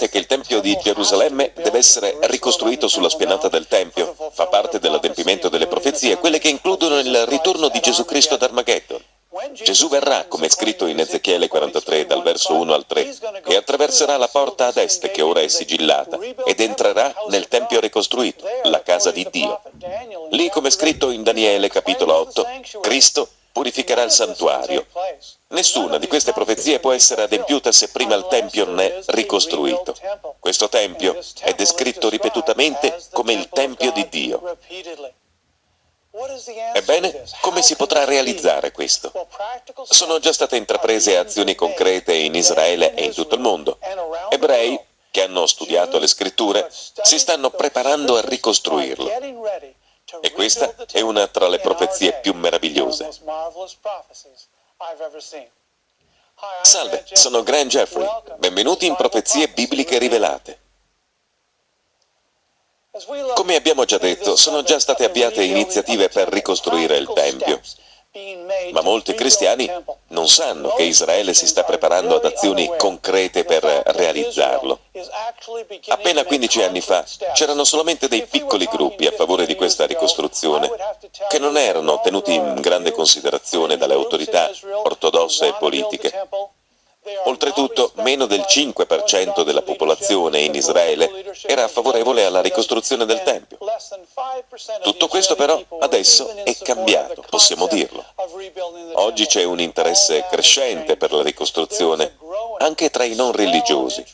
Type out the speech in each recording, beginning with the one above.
Sapevate che il Tempio di Gerusalemme deve essere ricostruito sulla spianata del Tempio? Fa parte dell'adempimento delle profezie, quelle che includono il ritorno di Gesù Cristo ad Armageddon. Gesù verrà, come è scritto in Ezechiele 43, dal verso 1 al 3, e attraverserà la porta ad est, che ora è sigillata, ed entrerà nel Tempio ricostruito, la casa di Dio. Lì, come è scritto in Daniele capitolo 8, Cristo purificherà il santuario. Nessuna di queste profezie può essere adempiuta se prima il Tempio non è ricostruito. Questo Tempio è descritto ripetutamente come il Tempio di Dio. Ebbene, come si potrà realizzare questo? Sono già state intraprese azioni concrete in Israele e in tutto il mondo. Ebrei, che hanno studiato le scritture, si stanno preparando a ricostruirlo. E questa è una tra le profezie più meravigliose. Salve, sono Grant Jeffrey. Benvenuti in Profezie Bibliche Rivelate. Come abbiamo già detto, sono già state avviate iniziative per ricostruire il Tempio. Ma molti cristiani non sanno che Israele si sta preparando ad azioni concrete per realizzarlo. Appena 15 anni fa c'erano solamente dei piccoli gruppi a favore di questa ricostruzione, che non erano tenuti in grande considerazione dalle autorità ortodosse e politiche. Oltretutto, meno del 5% della popolazione in Israele era favorevole alla ricostruzione del Tempio. Tutto questo però adesso è cambiato, possiamo dirlo. Oggi c'è un interesse crescente per la ricostruzione, anche tra i non religiosi.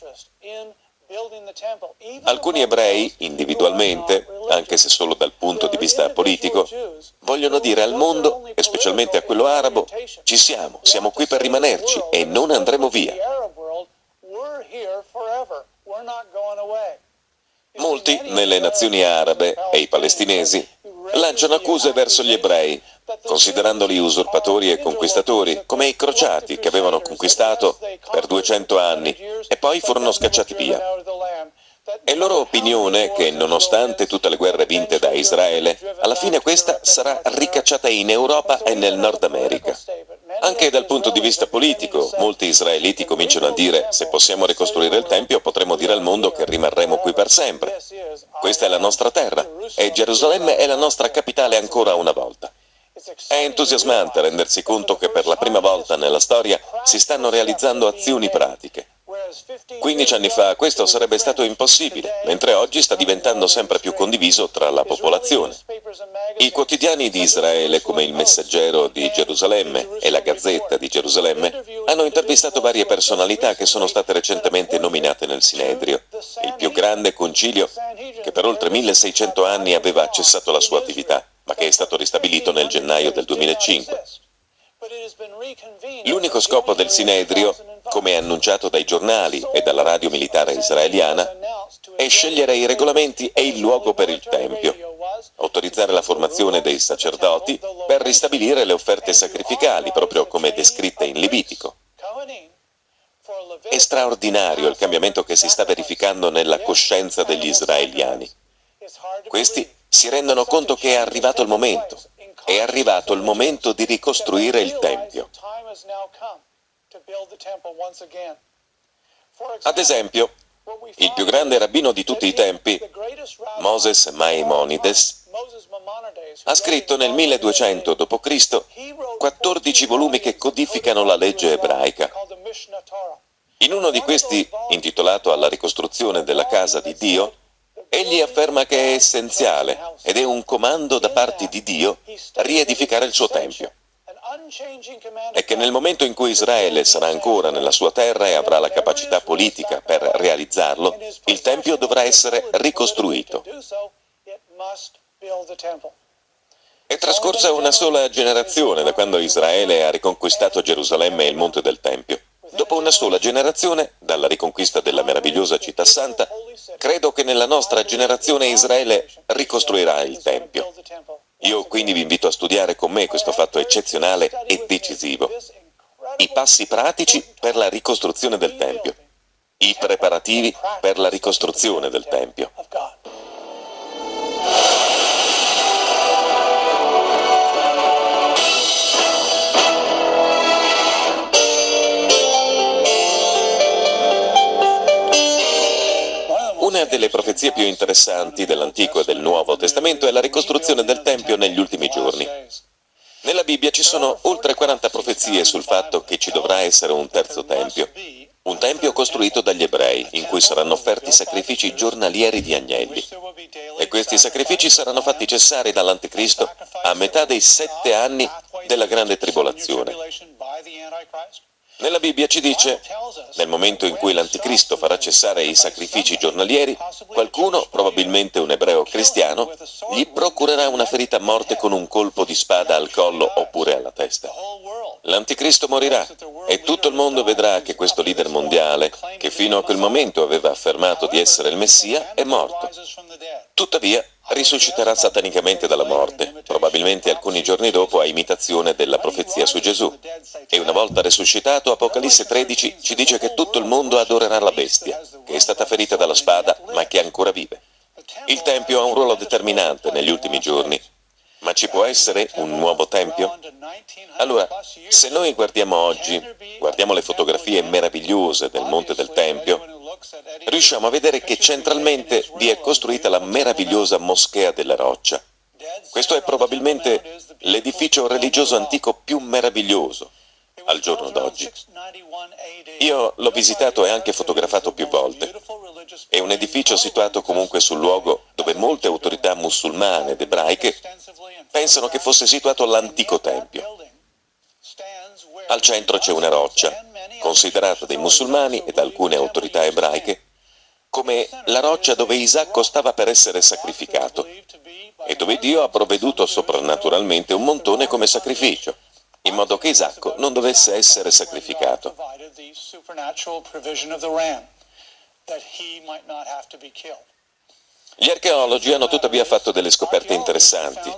Alcuni ebrei, individualmente, anche se solo dal punto di vista politico, vogliono dire al mondo, e specialmente a quello arabo, ci siamo, siamo qui per rimanerci e non andremo via. Molti, nelle nazioni arabe e i palestinesi, lanciano accuse verso gli ebrei, considerandoli usurpatori e conquistatori, come i crociati che avevano conquistato per 200 anni e poi furono scacciati via. È loro opinione che, nonostante tutte le guerre vinte da Israele, alla fine questa sarà ricacciata in Europa e nel Nord America. Anche dal punto di vista politico, molti israeliti cominciano a dire se possiamo ricostruire il Tempio potremo dire al mondo che rimarremo qui per sempre. Questa è la nostra terra e Gerusalemme è la nostra capitale ancora una volta. È entusiasmante rendersi conto che per la prima volta nella storia si stanno realizzando azioni pratiche. 15 anni fa questo sarebbe stato impossibile, mentre oggi sta diventando sempre più condiviso tra la popolazione. I quotidiani di Israele, come il Messaggero di Gerusalemme e la Gazzetta di Gerusalemme, hanno intervistato varie personalità che sono state recentemente nominate nel Sinedrio, il più grande concilio che per oltre 1600 anni aveva cessato la sua attività, ma che è stato ristabilito nel gennaio del 2005. L'unico scopo del Sinedrio, come annunciato dai giornali e dalla radio militare israeliana, è scegliere i regolamenti e il luogo per il Tempio, autorizzare la formazione dei sacerdoti per ristabilire le offerte sacrificali, proprio come descritte in Levitico. È straordinario il cambiamento che si sta verificando nella coscienza degli israeliani. Questi si rendono conto che è arrivato il momento, è arrivato il momento di ricostruire il Tempio. Ad esempio, il più grande rabbino di tutti i tempi, Moses Maimonides, ha scritto nel 1200 d.C. 14 volumi che codificano la legge ebraica. In uno di questi, intitolato Alla ricostruzione della casa di Dio, Egli afferma che è essenziale ed è un comando da parte di Dio riedificare il suo Tempio e che nel momento in cui Israele sarà ancora nella sua terra e avrà la capacità politica per realizzarlo, il Tempio dovrà essere ricostruito. È trascorsa una sola generazione da quando Israele ha riconquistato Gerusalemme e il Monte del Tempio. Dopo una sola generazione, dalla riconquista della meravigliosa città santa, credo che nella nostra generazione Israele ricostruirà il Tempio. Io quindi vi invito a studiare con me questo fatto eccezionale e decisivo. I passi pratici per la ricostruzione del Tempio. I preparativi per la ricostruzione del Tempio. Una delle profezie più interessanti dell'Antico e del Nuovo Testamento è la ricostruzione del Tempio negli ultimi giorni. Nella Bibbia ci sono oltre 40 profezie sul fatto che ci dovrà essere un terzo Tempio, un tempio costruito dagli ebrei, in cui saranno offerti sacrifici giornalieri di agnelli. E questi sacrifici saranno fatti cessare dall'Anticristo a metà dei sette anni della grande tribolazione. Nella Bibbia ci dice, nel momento in cui l'Anticristo farà cessare i sacrifici giornalieri, qualcuno, probabilmente un ebreo cristiano, gli procurerà una ferita a morte con un colpo di spada al collo oppure alla testa. L'Anticristo morirà e tutto il mondo vedrà che questo leader mondiale, che fino a quel momento aveva affermato di essere il Messia, è morto. Tuttavia, risusciterà satanicamente dalla morte, probabilmente alcuni giorni dopo a imitazione della profezia su Gesù. E una volta risuscitato, Apocalisse 13 ci dice che tutto il mondo adorerà la bestia, che è stata ferita dalla spada, ma che ancora vive. Il Tempio ha un ruolo determinante negli ultimi giorni. Ma ci può essere un nuovo Tempio? Allora, se noi guardiamo oggi, guardiamo le fotografie meravigliose del Monte del Tempio, riusciamo a vedere che centralmente vi è costruita la meravigliosa Moschea della Roccia. Questo è probabilmente l'edificio religioso antico più meraviglioso al giorno d'oggi. Io l'ho visitato e anche fotografato più volte. È un edificio situato comunque sul luogo dove molte autorità musulmane ed ebraiche pensano che fosse situato l'antico tempio. Al centro c'è una roccia, considerata dai musulmani e da alcune autorità ebraiche come la roccia dove Isacco stava per essere sacrificato e dove Dio ha provveduto soprannaturalmente un montone come sacrificio, in modo che Isacco non dovesse essere sacrificato. Gli archeologi hanno tuttavia fatto delle scoperte interessanti,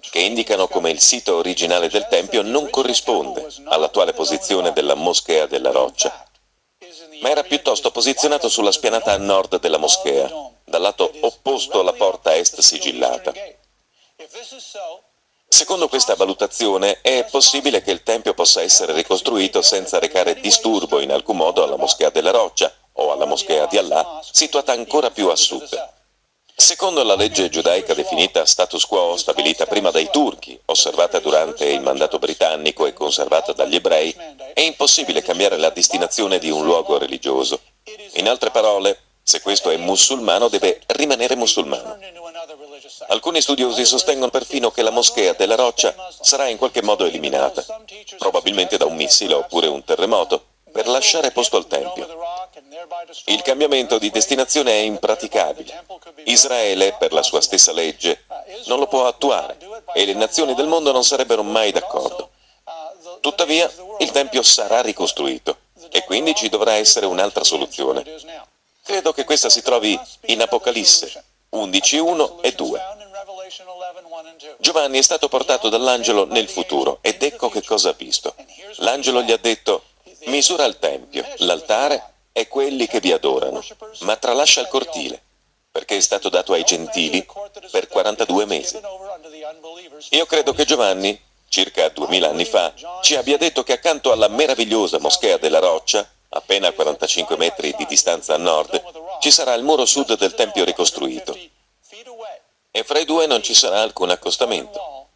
che indicano come il sito originale del Tempio non corrisponde all'attuale posizione della moschea della roccia, ma era piuttosto posizionato sulla spianata a nord della moschea, dal lato opposto alla porta est sigillata. Secondo questa valutazione è possibile che il Tempio possa essere ricostruito senza recare disturbo in alcun modo alla moschea della roccia o alla moschea di Allah, situata ancora più a sud. Secondo la legge giudaica definita status quo, stabilita prima dai turchi, osservata durante il mandato britannico e conservata dagli ebrei, è impossibile cambiare la destinazione di un luogo religioso. In altre parole, se questo è musulmano deve rimanere musulmano. Alcuni studiosi sostengono perfino che la moschea della roccia sarà in qualche modo eliminata, probabilmente da un missile oppure un terremoto, per lasciare posto al Tempio. Il cambiamento di destinazione è impraticabile. Israele, per la sua stessa legge, non lo può attuare e le nazioni del mondo non sarebbero mai d'accordo. Tuttavia, il Tempio sarà ricostruito e quindi ci dovrà essere un'altra soluzione. Credo che questa si trovi in Apocalisse 11, 1 e 2. Giovanni è stato portato dall'angelo nel futuro ed ecco che cosa ha visto. L'angelo gli ha detto, misura il Tempio, l'altare e quelli che vi adorano, ma tralascia il cortile, perché è stato dato ai gentili per 42 mesi. Io credo che Giovanni, circa 2000 anni fa, ci abbia detto che accanto alla meravigliosa moschea della roccia, appena a 45 metri di distanza a nord, ci sarà il muro sud del Tempio ricostruito. E fra i due non ci sarà alcun accostamento.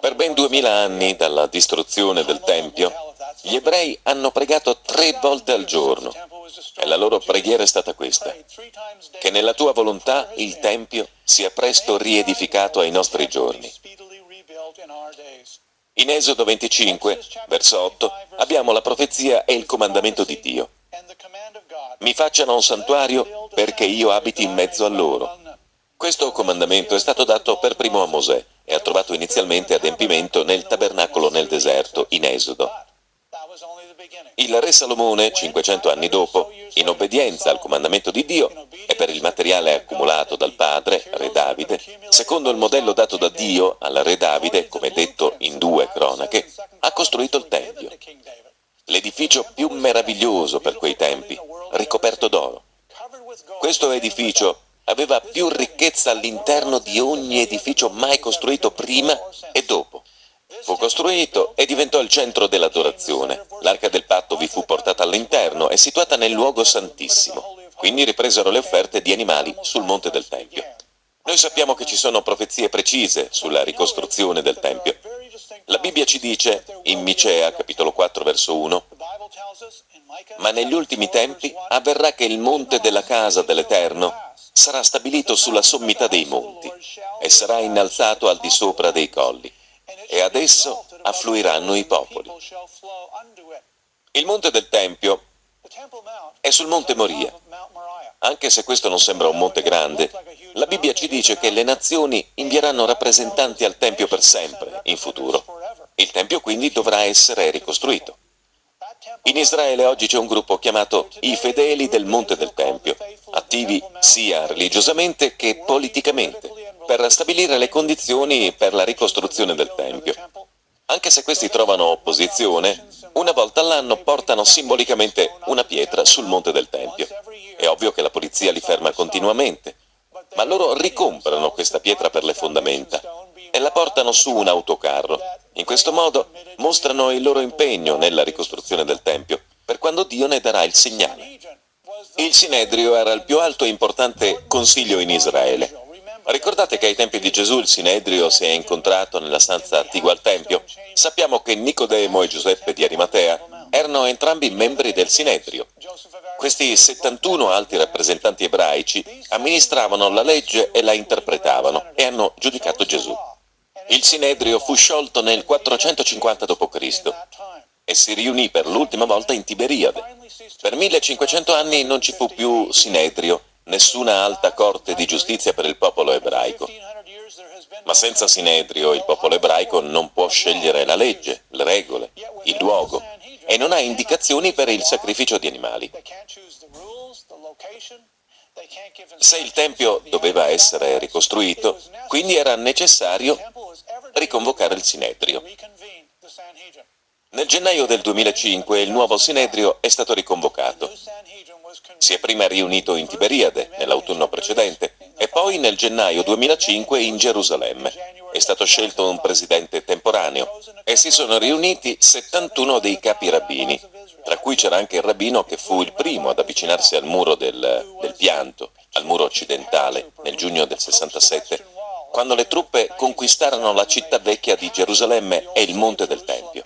Per ben duemila anni dalla distruzione del Tempio, gli ebrei hanno pregato tre volte al giorno e la loro preghiera è stata questa, che nella tua volontà il Tempio sia presto riedificato ai nostri giorni. In Esodo 25, verso 8, abbiamo la profezia e il comandamento di Dio. Mi facciano un santuario perché io abiti in mezzo a loro. Questo comandamento è stato dato per primo a Mosè e ha trovato inizialmente adempimento nel tabernacolo nel deserto, in Esodo. Il re Salomone, 500 anni dopo, in obbedienza al comandamento di Dio e per il materiale accumulato dal padre, re Davide, secondo il modello dato da Dio al re Davide, come detto in due cronache, ha costruito il Tempio, l'edificio più meraviglioso per quei tempi, ricoperto d'oro. Questo edificio più ricchezza all'interno di ogni edificio mai costruito prima e dopo. fu costruito e diventò il centro dell'adorazione. L'arca del patto vi fu portata all'interno, è situata nel luogo santissimo. Quindi ripresero le offerte di animali sul monte del Tempio. Noi sappiamo che ci sono profezie precise sulla ricostruzione del Tempio. La Bibbia ci dice, in Micea, capitolo 4, verso 1, «Ma negli ultimi tempi avverrà che il monte della casa dell'Eterno sarà stabilito sulla sommità dei monti e sarà innalzato al di sopra dei colli, e ad esso affluiranno i popoli». Il monte del Tempio è sul monte Moria. Anche se questo non sembra un monte grande, la Bibbia ci dice che le nazioni invieranno rappresentanti al Tempio per sempre, in futuro. Il Tempio quindi dovrà essere ricostruito. In Israele oggi c'è un gruppo chiamato i fedeli del Monte del Tempio, attivi sia religiosamente che politicamente, per stabilire le condizioni per la ricostruzione del Tempio. Anche se questi trovano opposizione, una volta all'anno portano simbolicamente una pietra sul monte del Tempio. È ovvio che la polizia li ferma continuamente, ma loro ricomprano questa pietra per le fondamenta e la portano su un autocarro. In questo modo mostrano il loro impegno nella ricostruzione del Tempio, per quando Dio ne darà il segnale. Il Sinedrio era il più alto e importante consiglio in Israele. Ricordate che ai tempi di Gesù il Sinedrio si è incontrato nella stanza attigua al Tempio? Sappiamo che Nicodemo e Giuseppe di Arimatea erano entrambi membri del Sinedrio. Questi 71 alti rappresentanti ebraici amministravano la legge e la interpretavano e hanno giudicato Gesù. Il Sinedrio fu sciolto nel 450 d.C. e si riunì per l'ultima volta in Tiberiade. Per 1500 anni non ci fu più Sinedrio, nessuna alta corte di giustizia per il popolo ebraico. Ma senza Sinedrio il popolo ebraico non può scegliere la legge, le regole, il luogo e non ha indicazioni per il sacrificio di animali. Se il Tempio doveva essere ricostruito, quindi era necessario riconvocare il Sinedrio. Nel gennaio del 2005 il nuovo Sinedrio è stato riconvocato. Si è prima riunito in Tiberiade, nell'autunno precedente, e poi nel gennaio 2005 in Gerusalemme. È stato scelto un presidente temporaneo e si sono riuniti 71 dei capi rabbini, tra cui c'era anche il rabbino che fu il primo ad avvicinarsi al muro del, del pianto, al muro occidentale, nel giugno del 67, quando le truppe conquistarono la città vecchia di Gerusalemme e il monte del Tempio.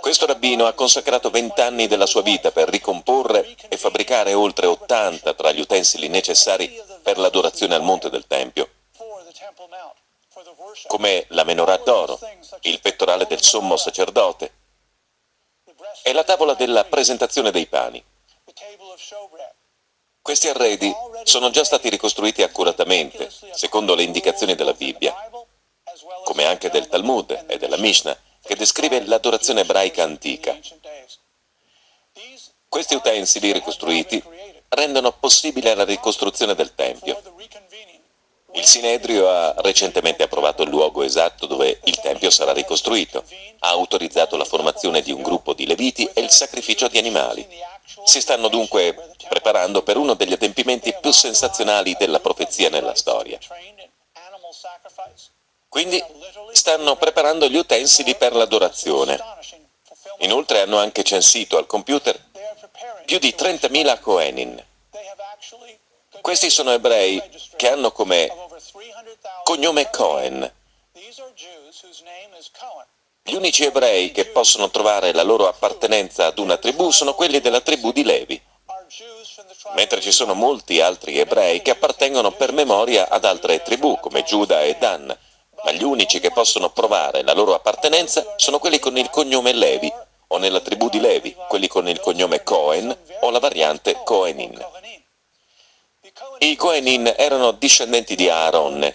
Questo rabbino ha consacrato vent'anni della sua vita per ricomporre e fabbricare oltre 80 tra gli utensili necessari per l'adorazione al monte del Tempio, come la menorah d'oro, il pettorale del sommo sacerdote e la tavola della presentazione dei pani. Questi arredi sono già stati ricostruiti accuratamente, secondo le indicazioni della Bibbia, come anche del Talmud e della Mishnah, che descrive l'adorazione ebraica antica. Questi utensili ricostruiti rendono possibile la ricostruzione del Tempio. Il Sinedrio ha recentemente approvato il luogo esatto dove il Tempio sarà ricostruito, ha autorizzato la formazione di un gruppo di leviti e il sacrificio di animali. Si stanno dunque preparando per uno degli adempimenti più sensazionali della profezia nella storia. Quindi stanno preparando gli utensili per l'adorazione. Inoltre hanno anche censito al computer più di 30.000 Kohenin. Questi sono ebrei che hanno come cognome Cohen. Gli unici ebrei che possono trovare la loro appartenenza ad una tribù sono quelli della tribù di Levi, mentre ci sono molti altri ebrei che appartengono per memoria ad altre tribù, come Giuda e Dan, ma gli unici che possono provare la loro appartenenza sono quelli con il cognome Levi, o nella tribù di Levi, quelli con il cognome Cohen o la variante Cohenin. I Cohenin erano discendenti di Aaron,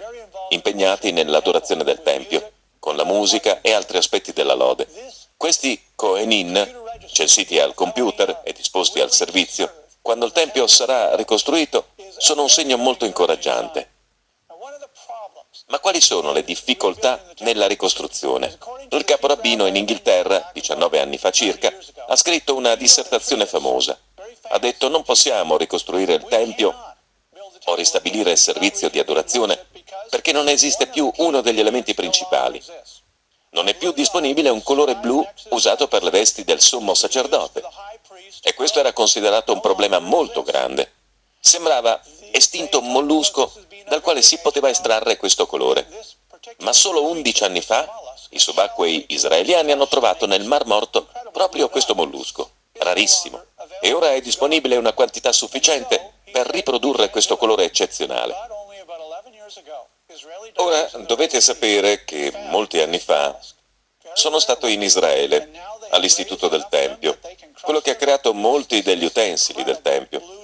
impegnati nell'adorazione del Tempio, con la musica e altri aspetti della lode. Questi Cohenin, censiti al computer e disposti al servizio, quando il Tempio sarà ricostruito, sono un segno molto incoraggiante. Ma quali sono le difficoltà nella ricostruzione? Il caporabbino in Inghilterra, 19 anni fa circa, ha scritto una dissertazione famosa. Ha detto non possiamo ricostruire il Tempio o ristabilire il servizio di adorazione perché non esiste più uno degli elementi principali. Non è più disponibile un colore blu usato per le vesti del sommo sacerdote. E questo era considerato un problema molto grande. Sembrava estinto un mollusco dal quale si poteva estrarre questo colore. Ma solo 11 anni fa i subacquei israeliani hanno trovato nel Mar Morto proprio questo mollusco, rarissimo, e ora è disponibile una quantità sufficiente per riprodurre questo colore eccezionale. Ora dovete sapere che molti anni fa sono stato in Israele, all'Istituto del Tempio, quello che ha creato molti degli utensili del Tempio.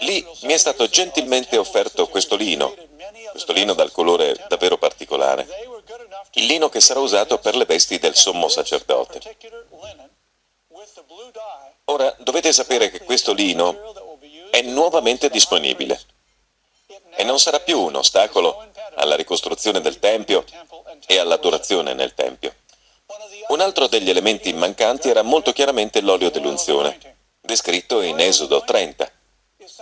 Lì mi è stato gentilmente offerto questo lino, questo lino dal colore davvero particolare, il lino che sarà usato per le vesti del sommo sacerdote. Ora dovete sapere che questo lino è nuovamente disponibile e non sarà più un ostacolo alla ricostruzione del Tempio e all'adorazione nel Tempio. Un altro degli elementi mancanti era molto chiaramente l'olio dell'unzione, descritto in Esodo 30.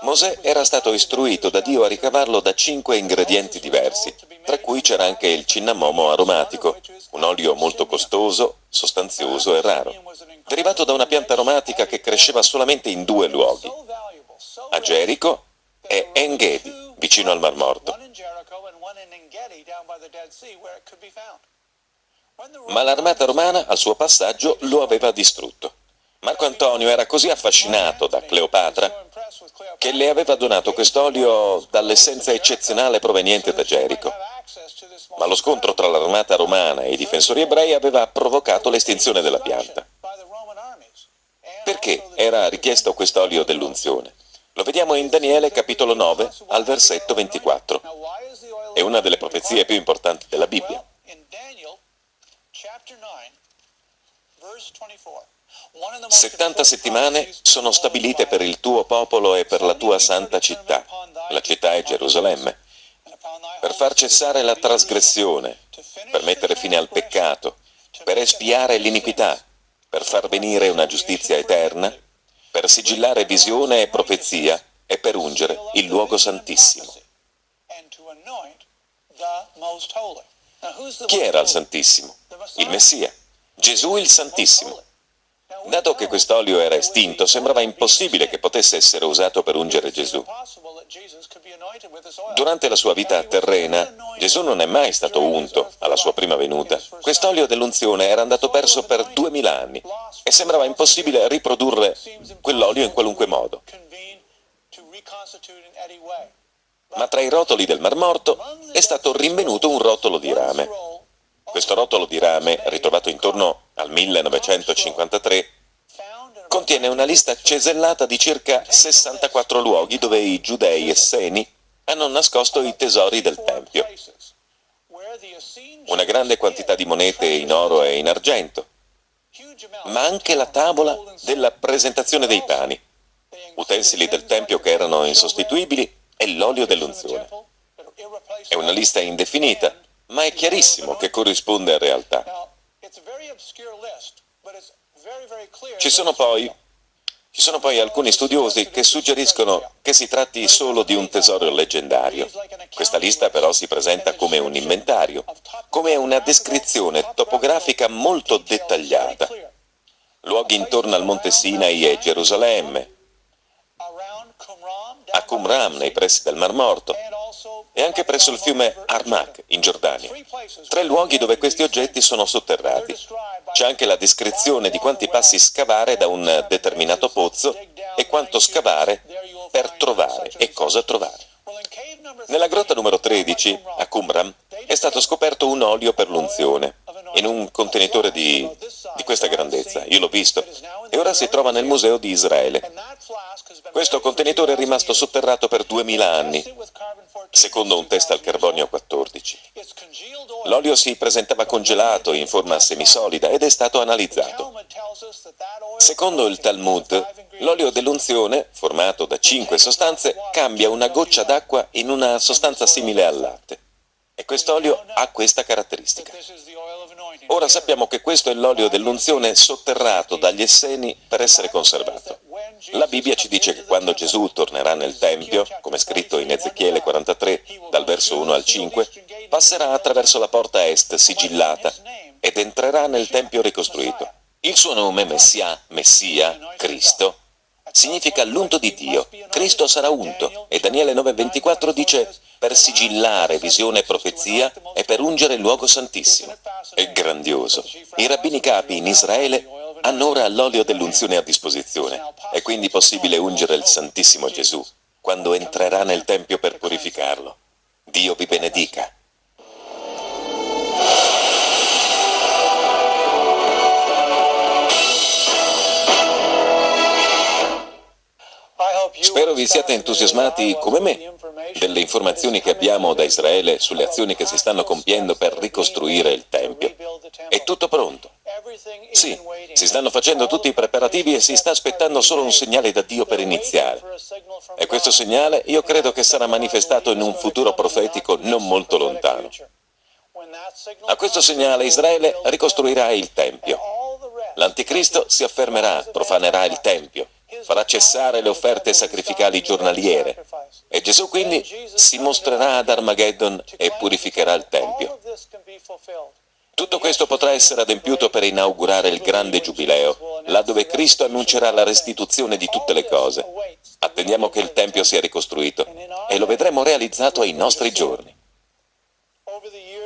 Mosè era stato istruito da Dio a ricavarlo da cinque ingredienti diversi, tra cui c'era anche il cinnamomo aromatico, un olio molto costoso, sostanzioso e raro, derivato da una pianta aromatica che cresceva solamente in due luoghi, a Gerico e Engedi, vicino al Mar Morto. Ma l'armata romana al suo passaggio lo aveva distrutto. Marco Antonio era così affascinato da Cleopatra che le aveva donato quest'olio dall'essenza eccezionale proveniente da Gerico. Ma lo scontro tra l'armata romana e i difensori ebrei aveva provocato l'estinzione della pianta. Perché era richiesto quest'olio dell'unzione? Lo vediamo in Daniele capitolo 9 al versetto 24. È una delle profezie più importanti della Bibbia. 70 settimane sono stabilite per il tuo popolo e per la tua santa città, la città è Gerusalemme, per far cessare la trasgressione, per mettere fine al peccato, per espiare l'iniquità, per far venire una giustizia eterna, per sigillare visione e profezia e per ungere il luogo santissimo. Chi era il Santissimo? Il Messia, Gesù il Santissimo. Dato che quest'olio era estinto, sembrava impossibile che potesse essere usato per ungere Gesù. Durante la sua vita terrena, Gesù non è mai stato unto alla sua prima venuta. Quest'olio dell'unzione era andato perso per duemila anni e sembrava impossibile riprodurre quell'olio in qualunque modo. Ma tra i rotoli del Mar Morto è stato rinvenuto un rotolo di rame. Questo rotolo di rame, ritrovato intorno al 1953, contiene una lista cesellata di circa 64 luoghi dove i giudei esseni hanno nascosto i tesori del Tempio. Una grande quantità di monete in oro e in argento, ma anche la tavola della presentazione dei pani, utensili del Tempio che erano insostituibili e l'olio dell'unzione. È una lista indefinita, ma è chiarissimo che corrisponde a realtà. Ci sono poi ci sono poi alcuni studiosi che suggeriscono che si tratti solo di un tesoro leggendario. Questa lista però si presenta come un inventario, come una descrizione topografica molto dettagliata. Luoghi intorno al Monte Sinai e Gerusalemme, a Qumram nei pressi del Mar Morto e anche presso il fiume Armak in Giordania. Tre luoghi dove questi oggetti sono sotterrati. C'è anche la descrizione di quanti passi scavare da un determinato pozzo e quanto scavare per trovare e cosa trovare. Nella grotta numero 13, a Qumram, è stato scoperto un olio per l'unzione, in un contenitore di, di questa grandezza. Io l'ho visto. E ora si trova nel Museo di Israele. Questo contenitore è rimasto sotterrato per 2000 anni, secondo un test al carbonio 14. L'olio si presentava congelato in forma semisolida ed è stato analizzato. Secondo il Talmud, l'olio dell'unzione, formato da cinque sostanze, cambia una goccia d'acqua in una sostanza simile al latte. E quest'olio ha questa caratteristica. Ora sappiamo che questo è l'olio dell'unzione sotterrato dagli esseni per essere conservato. La Bibbia ci dice che quando Gesù tornerà nel Tempio, come scritto in Ezechiele 43, dal verso 1 al 5, passerà attraverso la porta est sigillata ed entrerà nel Tempio ricostruito. Il suo nome, Messia, Messia, Cristo, significa l'unto di Dio. Cristo sarà unto. E Daniele 9,24 dice per sigillare visione e profezia e per ungere il luogo santissimo. È grandioso. I rabbini capi in Israele hanno ora l'olio dell'unzione a disposizione. È quindi possibile ungere il Santissimo Gesù quando entrerà nel Tempio per purificarlo. Dio vi benedica. Spero vi siate entusiasmati come me delle informazioni che abbiamo da Israele sulle azioni che si stanno compiendo per ricostruire il Tempio. È tutto pronto. Sì, si stanno facendo tutti i preparativi e si sta aspettando solo un segnale da Dio per iniziare. E questo segnale io credo che sarà manifestato in un futuro profetico non molto lontano. A questo segnale Israele ricostruirà il Tempio. L'Anticristo si affermerà, profanerà il Tempio farà cessare le offerte sacrificali giornaliere e Gesù quindi si mostrerà ad Armageddon e purificherà il Tempio. Tutto questo potrà essere adempiuto per inaugurare il grande giubileo, là dove Cristo annuncerà la restituzione di tutte le cose. Attendiamo che il Tempio sia ricostruito e lo vedremo realizzato ai nostri giorni.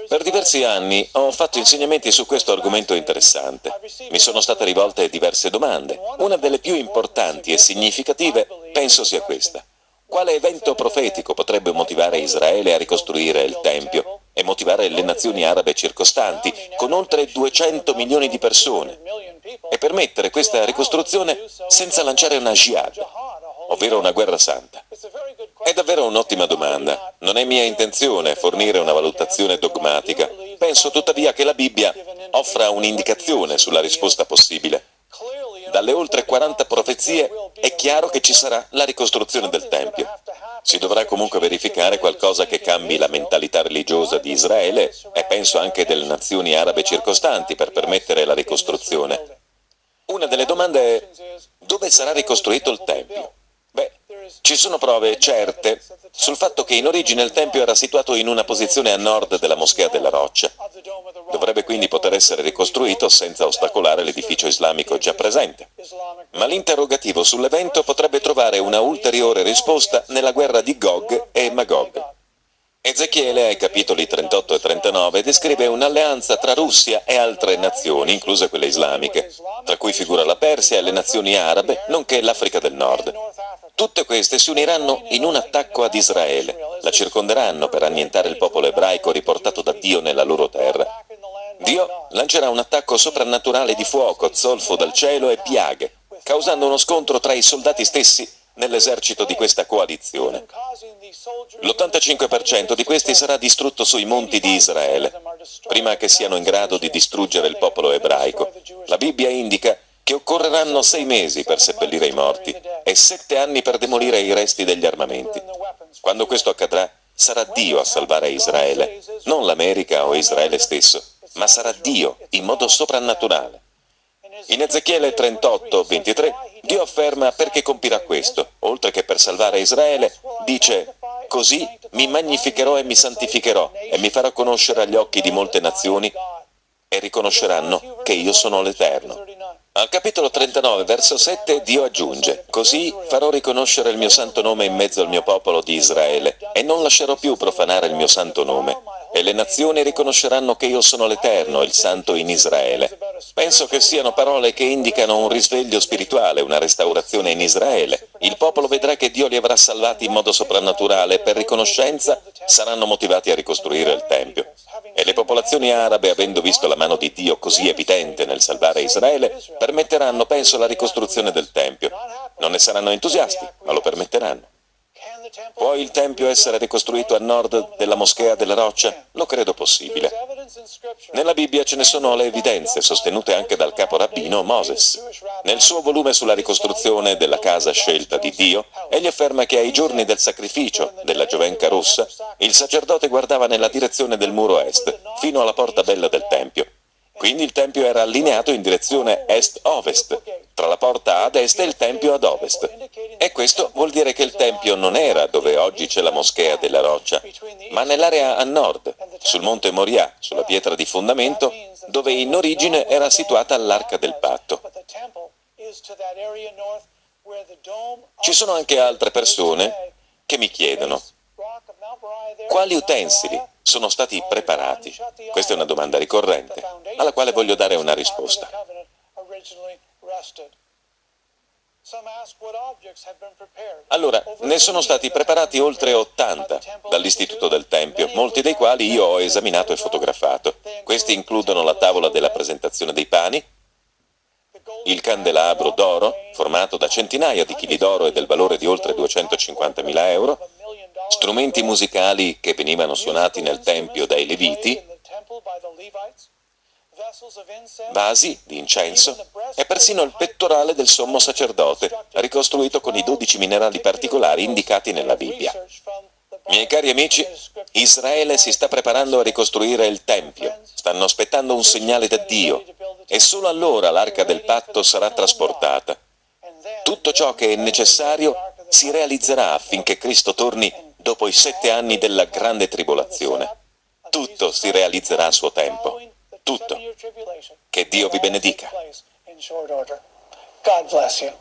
Per diversi anni ho fatto insegnamenti su questo argomento interessante. Mi sono state rivolte diverse domande. Una delle più importanti e significative penso sia questa. Quale evento profetico potrebbe motivare Israele a ricostruire il Tempio e motivare le nazioni arabe circostanti, con oltre 200 milioni di persone, e permettere questa ricostruzione senza lanciare una jihad, ovvero una guerra santa? È davvero un'ottima domanda. Non è mia intenzione fornire una valutazione dogmatica. Penso tuttavia che la Bibbia offra un'indicazione sulla risposta possibile. Dalle oltre 40 profezie è chiaro che ci sarà la ricostruzione del Tempio. Si dovrà comunque verificare qualcosa che cambi la mentalità religiosa di Israele e penso anche delle nazioni arabe circostanti per permettere la ricostruzione. Una delle domande è dove sarà ricostruito il Tempio? Ci sono prove certe sul fatto che in origine il Tempio era situato in una posizione a nord della Moschea della Roccia. Dovrebbe quindi poter essere ricostruito senza ostacolare l'edificio islamico già presente. Ma l'interrogativo sull'evento potrebbe trovare una ulteriore risposta nella guerra di Gog e Magog. Ezechiele, ai capitoli 38 e 39, descrive un'alleanza tra Russia e altre nazioni, incluse quelle islamiche, tra cui figura la Persia e le nazioni arabe, nonché l'Africa del Nord. Tutte queste si uniranno in un attacco ad Israele, la circonderanno per annientare il popolo ebraico riportato da Dio nella loro terra. Dio lancerà un attacco soprannaturale di fuoco, zolfo dal cielo e piaghe, causando uno scontro tra i soldati stessi nell'esercito di questa coalizione. L'85% di questi sarà distrutto sui monti di Israele, prima che siano in grado di distruggere il popolo ebraico. La Bibbia indica che occorreranno sei mesi per seppellire i morti e sette anni per demolire i resti degli armamenti. Quando questo accadrà, sarà Dio a salvare Israele, non l'America o Israele stesso, ma sarà Dio in modo soprannaturale. In Ezechiele 38, 23, Dio afferma perché compirà questo, oltre che per salvare Israele, dice «Così mi magnificherò e mi santificherò e mi farò conoscere agli occhi di molte nazioni e riconosceranno che io sono l'Eterno». Al capitolo 39, verso 7, Dio aggiunge «Così farò riconoscere il mio santo nome in mezzo al mio popolo di Israele e non lascerò più profanare il mio santo nome. E le nazioni riconosceranno che io sono l'Eterno, il Santo in Israele». Penso che siano parole che indicano un risveglio spirituale, una restaurazione in Israele. Il popolo vedrà che Dio li avrà salvati in modo soprannaturale e per riconoscenza saranno motivati a ricostruire il Tempio. E le popolazioni arabe, avendo visto la mano di Dio così evidente nel salvare Israele, permetteranno, penso, la ricostruzione del Tempio. Non ne saranno entusiasti, ma lo permetteranno. Può il Tempio essere ricostruito a nord della Moschea della Roccia? Lo credo possibile. Nella Bibbia ce ne sono le evidenze, sostenute anche dal capo rabbino Moses. Nel suo volume sulla ricostruzione della casa scelta di Dio, egli afferma che ai giorni del sacrificio della giovenca rossa, il sacerdote guardava nella direzione del muro est, fino alla porta bella del Tempio. Quindi il Tempio era allineato in direzione est-ovest, tra la porta ad est e il Tempio ad ovest. E questo vuol dire che il Tempio non era dove oggi c'è la moschea della roccia, ma nell'area a nord, sul monte Moriah, sulla pietra di fondamento, dove in origine era situata l'arca del patto. Ci sono anche altre persone che mi chiedono quali utensili sono stati preparati? Questa è una domanda ricorrente, alla quale voglio dare una risposta. Allora, ne sono stati preparati oltre 80 dall'Istituto del Tempio, molti dei quali io ho esaminato e fotografato. Questi includono la tavola della presentazione dei pani, il candelabro d'oro, formato da centinaia di chili d'oro e del valore di oltre 250.000 euro, strumenti musicali che venivano suonati nel Tempio dai Leviti, vasi di incenso e persino il pettorale del sommo sacerdote, ricostruito con i dodici minerali particolari indicati nella Bibbia. Miei cari amici, Israele si sta preparando a ricostruire il Tempio, stanno aspettando un segnale da Dio e solo allora l'arca del patto sarà trasportata. Tutto ciò che è necessario si realizzerà affinché Cristo torni dopo i sette anni della grande tribolazione. Tutto si realizzerà a suo tempo. Tutto. Che Dio vi benedica. God bless you.